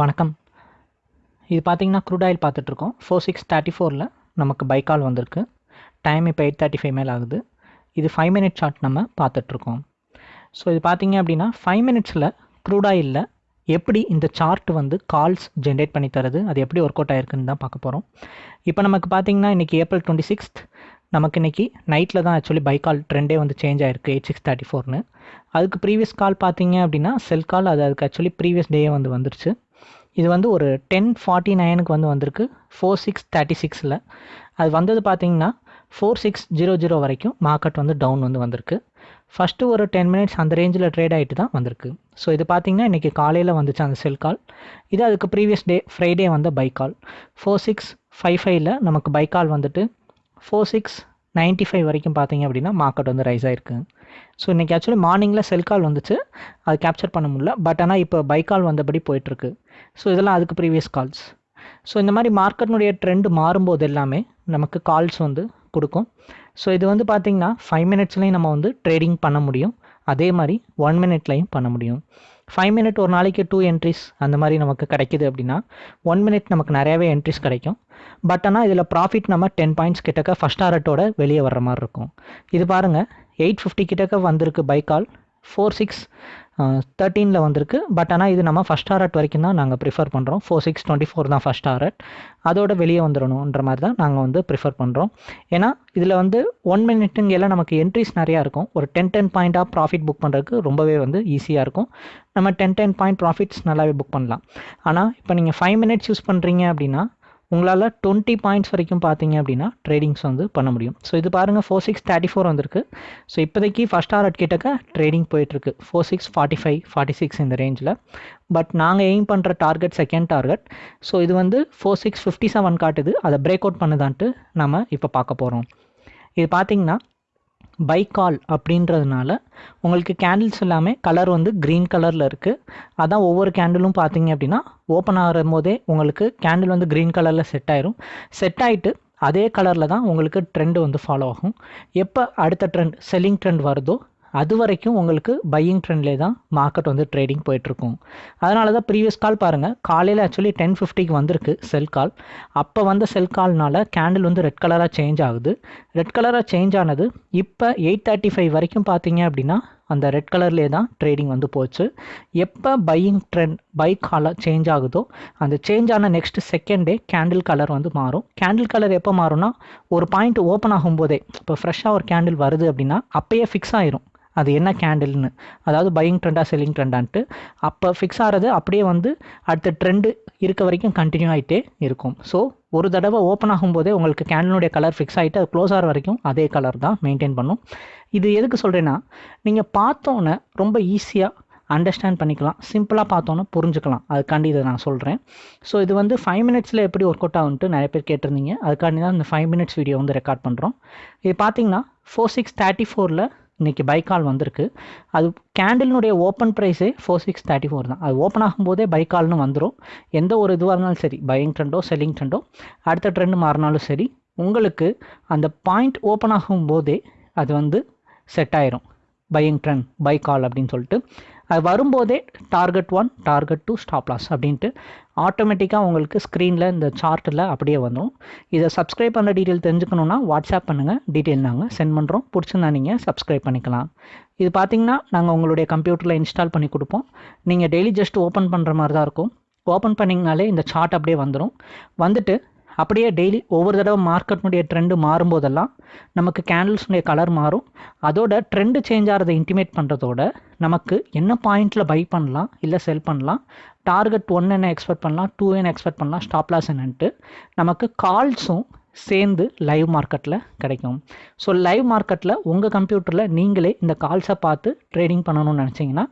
வணக்கம். இது பார்த்தீங்கன்னா க்ரூட் ஆயில் பார்த்துட்ருக்கோம் ஃபோர் சிக்ஸ் தேர்ட்டி ஃபோரில் நமக்கு பை கால் வந்திருக்கு. டைம் இப்போ எயிட் தேர்ட்டி ஃபைவ் மேல் ஆகுது. இது ஃபைவ் மினிட் சார்ட் நம்ம பார்த்துட்ருக்கோம் ஸோ இது பார்த்திங்க அப்படின்னா ஃபைவ் மினிட்ஸில் க்ரூட் ஆயிலில் எப்படி இந்த சார்ட் வந்து கால்ஸ் ஜென்ரேட் பண்ணி தருது அது எப்படி ஒர்க் அவுட் ஆயிருக்குன்னு தான் பார்க்க போகிறோம் இப்போ நமக்கு பார்த்தீங்கன்னா இன்றைக்கி ஏப்ரல் டுவெண்ட்டி சிக்ஸ்த் நமக்கு இன்றைக்கி நைட்டில் தான் ஆக்சுவலி பை கால் ட்ரெண்டே வந்து சேஞ்ச் ஆயிருக்கு எயிட் சிக்ஸ் தேர்ட்டி ஃபோர்னு அதுக்கு ப்ரீவியஸ் கால் பார்த்தீங்க அப்படின்னா செல் கால் அது அதுக்கு ஆக்சுவலி ப்ரீவியஸ் டேயே வந்து வந்துருச்சு. இது வந்து ஒரு டென் ஃபார்ட்டி நைனுக்கு வந்து வந்திருக்கு. ஃபோர் சிக்ஸ் தேர்ட்டி சிக்ஸில் அது வந்தது பார்த்தீங்கன்னா ஃபோர் சிக்ஸ் ஜீரோ ஜீரோ வரைக்கும் மார்க்கெட் வந்து டவுன் வந்து வந்திருக்கு. ஃபஸ்ட்டு ஒரு டென் மினிட்ஸ் அந்த ரேஞ்சில் ட்ரேட் ஆகிட்டு தான் வந்திருக்கு. ஸோ இது பார்த்திங்கன்னா இன்றைக்கி காலையில் வந்துச்சு அந்த செல் கால் இது அதுக்கு ப்ரீவியஸ் டே ஃப்ரைடே வந்த buy call four six five ஃபைவ்ல நமக்கு பை கால் வந்துட்டு ஃபோர் சிக்ஸ் நைன்ட்டி ஃபைவ் வரைக்கும் பார்த்தீங்க அப்படின்னா மார்க்கெட் வந்து ரைஸ் ஆயிருக்கு. ஸோ இன்றைக்கி ஆக்சுவலி மார்னிங்கில் செல் கால் வந்துச்சு. அது கேப்சர் பண்ண முடியல. பட் ஆனால் இப்போ பை கால் வந்தபடி போயிட்டுருக்கு ஸோ இதெல்லாம் அதுக்கு ப்ரீவியஸ் கால்ஸ் ஸோ இந்த மாதிரி மார்க்கெட்னுடைய ட்ரெண்ட் மாறும்போது எல்லாமே நமக்கு கால்ஸ் வந்து கொடுக்கும். ஸோ இது வந்து பார்த்திங்கன்னா ஃபைவ் மினிட்ஸ்லேயும் நம்ம வந்து ட்ரேடிங் பண்ண முடியும். அதே மாதிரி ஒன் மினிட்லையும் பண்ண முடியும். ஃபைவ் மினிட் ஒரு நாளைக்கு டூ என்ட்ரிஸ் அந்த மாதிரி நமக்கு கிடைக்குது அப்படின்னா ஒன் மினிட் நமக்கு நிறையவே என்ட்ரிஸ் கிடைக்கும். பட் ஆனால் இதில் ப்ராஃபிட் நம்ம டென் பாயிண்ட்ஸ் கிட்டக்க ஃபஸ்ட் ஆரட்டோட வெளியே வர்ற மாதிரி இருக்கும். இது பாருங்கள் எயிட் ஃபிஃப்டி கிட்டக்க வந்திருக்கு பை கால் ஃபோர் சிக்ஸ் தேர்ட்டீனில் வந்திருக்கு. பட் ஆனால் இது நம்ம ஃபஸ்ட் ஆரட் வரைக்கும் தான் நாங்கள் ப்ரிஃபர் பண்ணுறோம் ஃபோர் சிக்ஸ் டுவெண்ட்டி ஃபோர் தான் ஃபஸ்ட் ஆரட் அதோட வெளியே வந்துடணுன்ற மாதிரி தான் நாங்கள் வந்து ப்ரிஃபர் பண்ணுறோம் ஏன்னா இதில் வந்து ஒன் மினிட்டுங்கெல்லாம் நமக்கு என்ட்ரிஸ் நிறையா இருக்கும். ஒரு டென் டென் பாயிண்ட்டாக ப்ராஃபிட் புக் பண்ணுறதுக்கு ரொம்பவே வந்து ஈஸியாக இருக்கும். நம்ம டென் டென் பாயிண்ட் ப்ராஃபிட்ஸ் நல்லாவே புக் பண்ணலாம். ஆனால் இப்போ நீங்கள் ஃபைவ் மினிட்ஸ் யூஸ் பண்ணுறீங்க அப்படின்னா உங்களால் டுவெண்ட்டி பாயிண்ட்ஸ் வரைக்கும் பார்த்தீங்க அப்படின்னா ட்ரேடிங்ஸ் வந்து பண்ண முடியும். ஸோ இது பாருங்கள் ஃபோர் சிக்ஸ் தேர்ட்டி ஃபோர் வந்திருக்கு. ஸோ இப்போதைக்கு ஃபஸ்ட் ஆர்ட் கிட்டக்க ட்ரேடிங் போயிட்டுருக்கு. Four six forty five forty six இந்த ரேஞ்சில் பட் நாங்கள் எய்ம் பண்ணுற டார்கெட் செகண்ட் டார்கெட் ஸோ இது வந்து ஃபோர் சிக்ஸ் ஃபிஃப்டி செவன் காட்டுது. அதை பிரேக் அவுட் பண்ணுதான்ட்டு நம்ம இப்போ பார்க்க போகிறோம் இது பார்த்தீங்கன்னா பை கால் அப்படின்றதுனால உங்களுக்கு கேண்டில்ஸ் எல்லாமே கலர் வந்து க்ரீன் கலரில் இருக்குது அதான் ஒவ்வொரு கேண்டிலும் பார்த்தீங்க அப்படின்னா ஓப்பன் ஆகிற போதே உங்களுக்கு கேண்டில் வந்து க்ரீன் கலரில் செட் ஆயிரும். செட் ஆகிட்டு அதே கலரில் தான் உங்களுக்கு ட்ரெண்டு வந்து ஃபாலோ ஆகும். எப்போ அடுத்த ட்ரெண்ட் செல்லிங் ட்ரெண்ட் வருதோ அது வரைக்கும் உங்களுக்கு பையிங் ட்ரெண்ட்லேயே தான் மார்க்கெட் வந்து ட்ரேடிங் போயிட்டுருக்கும். அதனால தான் ப்ரீவியஸ் கால் பாருங்கள் காலையில் ஆக்சுவலி டென் ஃபிஃப்டிக்கு வந்திருக்கு செல் கால் அப்போ வந்த செல் கால்னால கேண்டில் வந்து ரெட் கலராக சேஞ்ச் ஆகுது. ரெட் கலராக சேஞ்ச் ஆனது இப்போ எயிட் தேர்ட்டி ஃபைவ் வரைக்கும் பார்த்தீங்க அப்படின்னா அந்த ரெட் கலர்லேயே தான் ட்ரேடிங் வந்து போச்சு. எப்போ பையிங் ட்ரெண்ட் பை காலாக சேஞ்ச் ஆகுதோ அந்த சேஞ்ச் ஆன next second day candle colour வந்து மாறும். கேண்டில் கலர் எப்போ மாறும்னா ஒரு பாயிண்ட் ஓப்பன் ஆகும்போதே இப்போ ஃப்ரெஷ்ஷாக ஒரு கேண்டில் வருது அப்படின்னா அப்போயே ஃபிக்ஸ் ஆயிரும். அது என்ன கேண்டில்னு அதாவது பையிங் ட்ரெண்டாக செல்லிங் ட்ரெண்டான்ட்டு அப்போ ஃபிக்ஸ் ஆகிறது அப்படியே வந்து அடுத்த ட்ரெண்டு இருக்க வரைக்கும் கண்டினியூ ஆகிட்டே இருக்கும். ஸோ ஒரு தடவை ஓப்பன் ஆகும்போதே உங்களுக்கு கேண்டிலுடைய கலர் ஃபிக்ஸ் ஆகிட்டு அது க்ளோஸ் ஆகிற வரைக்கும் அதே கலர் தான் மெயின்டைன் பண்ணும். இது எதுக்கு சொல்கிறேன்னா நீங்கள் பார்த்தோன்னே ரொம்ப ஈஸியாக அண்டர்ஸ்டாண்ட் பண்ணிக்கலாம். சிம்பிளாக பார்த்தோன்னே புரிஞ்சுக்கலாம். அதுக்காண்டி இதை நான் சொல்கிறேன் ஸோ இது வந்து ஃபைவ் மினிட்ஸில் எப்படி ஒர்க் அவுட் ஆகுன்ட்டு நிறைய பேர் கேட்டிருந்தீங்க. அதுக்காண்டி தான் இந்த ஃபைவ் மினிட்ஸ் வீடியோ வந்து ரெக்கார்ட் பண்ணுறோம் இது பார்த்தீங்கன்னா ஃபோர் சிக்ஸ் தேர்ட்டி ஃபோரில் இன்றைக்கி பைக்கால் வந்திருக்கு. அது கேண்டில்னுடைய ஓப்பன் ப்ரைஸே ஃபோர் சிக்ஸ் தேர்ட்டி ஃபோர் தான். அது ஓப்பன் ஆகும்போதே பைக்கால்னு வந்துடும் எந்த ஒரு இதுவாக இருந்தாலும் சரி பையிங் ட்ரெண்டோ செல்லிங் ட்ரெண்டோ அடுத்த ட்ரெண்டு மாறினாலும் சரி உங்களுக்கு அந்த பாயிண்ட் ஓப்பன் ஆகும் போதே அது வந்து செட் ஆயிரும். பையிங் ட்ரெண்ட் பை கால் அப்படின்னு சொல்லிட்டு. அது வரும்போதே target one target two stop loss அப்படின்ட்டு ஆட்டோமேட்டிக்காக உங்களுக்கு ஸ்க்ரீனில் இந்த சார்ட்டில் அப்படியே வந்துடும் இதை சப்ஸ்கிரைப் பண்ணுற டீட்டெயில் தெரிஞ்சுக்கணுன்னா வாட்ஸ்அப் பண்ணுங்கள் டீட்டெயில் நாங்கள் சென்ட் பண்ணுறோம் பிடிச்சிருந்தா நீங்கள் சப்ஸ்கிரைப் பண்ணிக்கலாம். இது பார்த்தீங்கன்னா நாங்கள் உங்களுடைய கம்ப்யூட்டரில் இன்ஸ்டால் பண்ணி கொடுப்போம். நீங்கள் டெய்லி ஜஸ்ட் ஓப்பன் பண்ணுற மாதிரி தான் இருக்கும். ஓப்பன் பண்ணிங்கனாலே இந்த சார்ட் அப்படியே வந்துடும் வந்துட்டு அப்படியே டெய்லி ஒவ்வொரு தடவை மார்க்கெட்னுடைய ட்ரெண்டு மாறும்போதெல்லாம் நமக்கு கேண்டில்ஸுடைய கலர் மாறும். அதோட ட்ரெண்டு சேஞ்ச் ஆகிறத இன்டிமேட் பண்ணுறதோட நமக்கு என்ன பாயிண்ட்டில் பை பண்ணலாம் இல்லை செல் பண்ணலாம் டார்கெட் ஒன் என்ன எக்ஸ்பெக்ட் பண்ணலாம் டூ என்ன எக்ஸ்பெக்ட் பண்ணலாம் ஸ்டாப் லாஸ் என்னன்ட்டு நமக்கு கால்ஸும் சேர்ந்து லைவ் மார்க்கெட்டில் கிடைக்கும். ஸோ லைவ் மார்க்கெட்டில் உங்கள் கம்ப்யூட்டரில் நீங்களே இந்த கால்ஸை பார்த்து ட்ரேடிங் பண்ணணும்னு நினச்சிங்கன்னா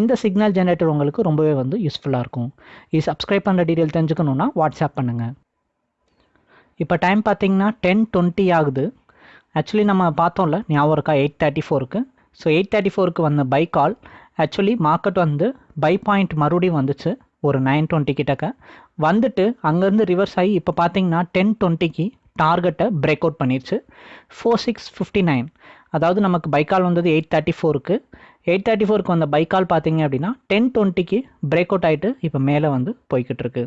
இந்த சிக்னல் ஜென்ரேட்டர் உங்களுக்கு ரொம்பவே வந்து யூஸ்ஃபுல்லாக இருக்கும். இது சப்ஸ்கிரைப் பண்ணுற டீட்டெயில் தெரிஞ்சுக்கணுன்னா வாட்ஸ்அப் பண்ணுங்கள் இப்போ டைம் பார்த்தீங்கன்னா டென் டுவெண்ட்டி ஆகுது. ஆக்சுவலி நம்ம பார்த்தோம்ல ஞாபகம் இருக்கா? எயிட் தேர்ட்டி ஃபோருக்கு ஸோ எயிட் தேர்ட்டி ஃபோருக்கு வந்த பை கால் ஆக்சுவலி மார்க்கெட் வந்து பை பாயிண்ட் மறுபடியும் வந்துச்சு. ஒரு நைன் டுவெண்ட்டி கிட்டக்க. வந்துட்டு அங்கேருந்து ரிவர்ஸ் ஆகி இப்போ பார்த்தீங்கன்னா டென் டுவெண்ட்டிக்கு டார்கெட்டை பிரேக் அவுட் பண்ணிடுச்சு ஃபோர் சிக்ஸ் ஃபிஃப்டி நைன் அதாவது நமக்கு பைக்கால் வந்தது எயிட் தேர்ட்டி ஃபோருக்கு எயிட் தேர்ட்டி ஃபோருக்கு வந்த பை கால் பார்த்தீங்க அப்படின்னா டென் டுவெண்ட்டிக்கு பிரேக் அவுட் ஆகிட்டு இப்போ மேலே வந்து போய்கிட்டு இருக்கு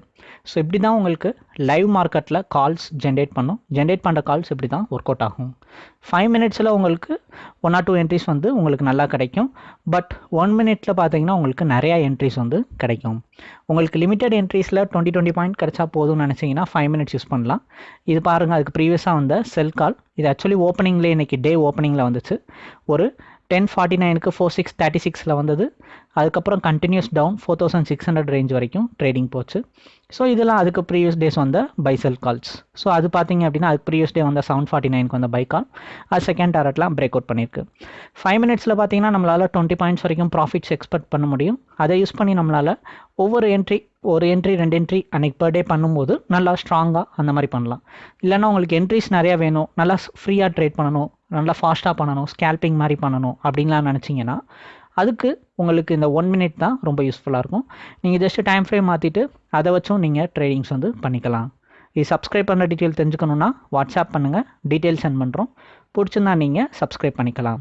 ஸோ இப்படி தான் உங்களுக்கு லைவ் மார்க்கெட்டில் கால்ஸ் ஜென்ரேட் பண்ணும். ஜென்ரேட் பண்ணுற கால்ஸ் இப்படி தான் ஒர்க் அவுட் ஆகும். ஃபைவ் மினிட்ஸில் உங்களுக்கு ஒன் ஆர் டூ என்ட்ரிஸ் வந்து உங்களுக்கு நல்லா கிடைக்கும். பட் ஒன் மினிட்ஸில் பார்த்தீங்கன்னா உங்களுக்கு நிறையா என்ட்ரிஸ் வந்து கிடைக்கும். உங்களுக்கு லிமிட்டட் என்ட்ரிஸில் டுவெண்ட்டி டுவெண்ட்டி பாயிண்ட் கிடைச்சா போதும்னு நினச்சிங்கன்னா ஃபைவ் மினிட்ஸ் யூஸ் பண்ணலாம். இது பாருங்கள் அதுக்கு ப்ரீவியஸாக வந்த செல் கால் இது ஆக்சுவலி ஓப்பனிங்லேயே இன்றைக்கி டே ஓப்பனிங்கில் வந்துச்சு. ஒரு டென் ஃபார்ட்டி நைனுக்கு ஃபோர் சிக்ஸ் தேர்ட்டி சிக்ஸில் வந்தது. அதுக்கப்புறம் continuous down four thousand six hundred range வரைக்கும் ட்ரேடிங் போச்சு. ஸோ இதெல்லாம் அதுக்கு ப்ரீவியஸ் டேஸ் வந்த பைசல் கால்ஸ் ஸோ அது பார்த்தீங்க அப்படின்னா அதுக்கு ப்ரீவியஸ் டே வந்த செவன் ஃபார்ட்டி நைனுக்கு வந்த பை கால் அது செகண்ட் டாரட்லாம் பிரேக் அவுட் பண்ணியிருக்கு. ஃபைவ் மினிட்ஸில் பார்த்தீங்கன்னா நம்மளால் டுவெண்ட்டி பாயிண்ட்ஸ் வரைக்கும் ப்ராஃபிட்ஸ் எக்ஸ்பெக்ட் பண்ண முடியும். அதை யூஸ் பண்ணி நம்மளால் ஒவ்வொரு என்ட்ரி ஒரு என்ட்ரி ரெண்டு என்ட்ரி அன்றைக்கி பர் டே பண்ணும்போது நல்லா ஸ்ட்ராங்காக அந்த மாதிரி பண்ணலாம். இல்லைன்னா உங்களுக்கு என்ட்ரிஸ் நிறையா வேணும். நல்லா ஃப்ரீயாக ட்ரேட் பண்ணணும். நல்லா ஃபாஸ்ட்டாக பண்ணணும் ஸ்கேல்பிங் மாதிரி பண்ணணும் அப்படின்லாம் நினச்சிங்கன்னா அதுக்கு உங்களுக்கு இந்த ஒன் மினிட் தான் ரொம்ப யூஸ்ஃபுல்லாக இருக்கும். நீங்கள் ஜஸ்ட்டு டைம் ஃப்ரேம் மாற்றிட்டு அதை வச்சும் நீங்கள் ட்ரேடிங்ஸ் வந்து பண்ணிக்கலாம். இது சப்ஸ்கிரைப் பண்ண டீட்டெயில் தெரிஞ்சுக்கணுன்னா வாட்ஸ்அப் பண்ணுங்கள் டீட்டெயில் சென்ட் பண்ணுறோம் பிடிச்சிருந்தா நீங்கள் சப்ஸ்கிரைப் பண்ணிக்கலாம்.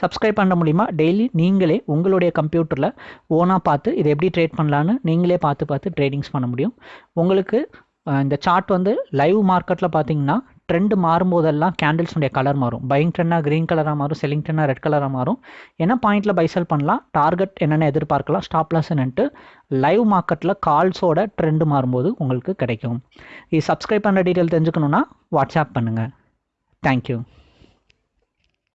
சப்ஸ்கிரைப் பண்ண மூலிமா டெய்லி நீங்களே உங்களுடைய கம்ப்யூட்டரில் ஓனாக பார்த்து இதை எப்படி ட்ரேட் பண்ணலான்னு நீங்களே பார்த்து பார்த்து ட்ரேடிங்ஸ் பண்ண முடியும். உங்களுக்கு இந்த சார்ட் வந்து லைவ் மார்க்கெட்டில் பார்த்தீங்கன்னா ட்ரெண்ட் மாறும்போதெல்லாம் கேண்டில்ஸுடைய கலர் மாறும். பையிங் ட்ரெண்டாக க்ரீன் கலராக மாறும் செல்லிங் ட்ரெண்டாக ரெட் கலராக மாறும். என்ன பாயிண்ட்டில் பைசல் பண்ணலாம். டார்கெட் என்னென்ன எதிர்பார்க்கலாம்? ஸ்டாப் லைவ் மார்க்கெட்டில் கால்ஸோட ட்ரெண்டு மாறும்போது உங்களுக்கு கிடைக்கும். இது சப்ஸ்கிரைப் பண்ணுற டீட்டெயில் தெரிஞ்சுக்கணுன்னா வாட்ஸ்அப் பண்ணுங்கள் தேங்க்யூ